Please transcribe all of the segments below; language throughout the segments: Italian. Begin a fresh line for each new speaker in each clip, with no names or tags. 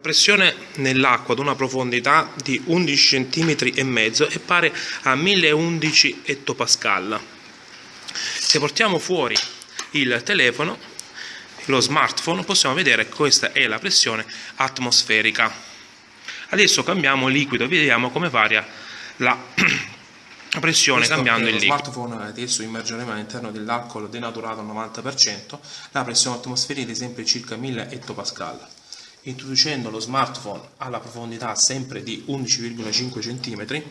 Pressione nell'acqua ad una profondità di 11 cm e mezzo è pari a 1011 ettopascal. Se portiamo fuori il telefono, lo smartphone, possiamo vedere che questa è la pressione atmosferica. Adesso cambiamo liquido e vediamo come varia la pressione
Questo
cambiando il
lo
liquido.
smartphone adesso immergeremo all'interno dell'alcol denaturato al 90%, la pressione atmosferica è sempre circa 1000 ettopascal. Introducendo lo smartphone alla profondità sempre di 11,5 cm,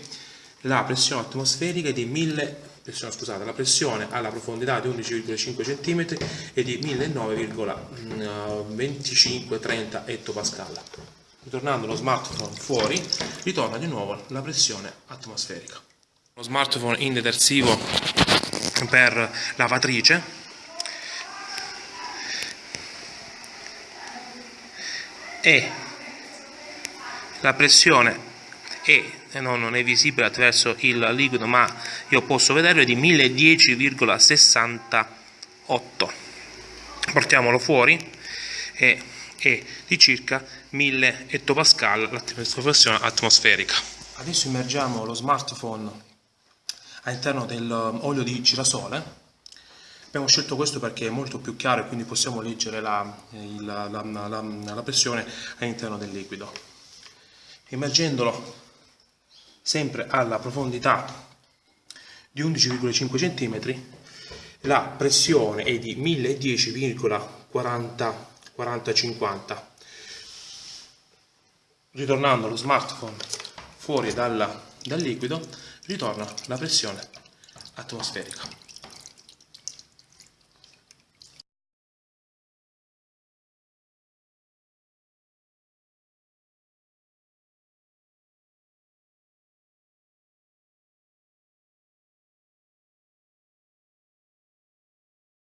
la pressione atmosferica è di 1000 pressione, scusate, la pressione alla profondità di 11,5 cm è di 1009,25-30 ettopascal. Ritornando lo smartphone fuori, ritorna di nuovo la pressione atmosferica.
Lo smartphone in detersivo per lavatrice e. La pressione. È eh, no, non è visibile attraverso il liquido ma io posso vederlo è di 1010,68 portiamolo fuori. E è di circa 1000 ettopascal la pressione atmosferica.
Adesso immergiamo lo smartphone all'interno dell'olio di girasole. Abbiamo scelto questo perché è molto più chiaro e quindi possiamo leggere la, il- la- la- la- la pressione all'interno del liquido. Immergendolo sempre alla profondità di 11,5 cm, la pressione è di 1010,40-50. Ritornando lo smartphone fuori dal, dal liquido, ritorna la pressione atmosferica.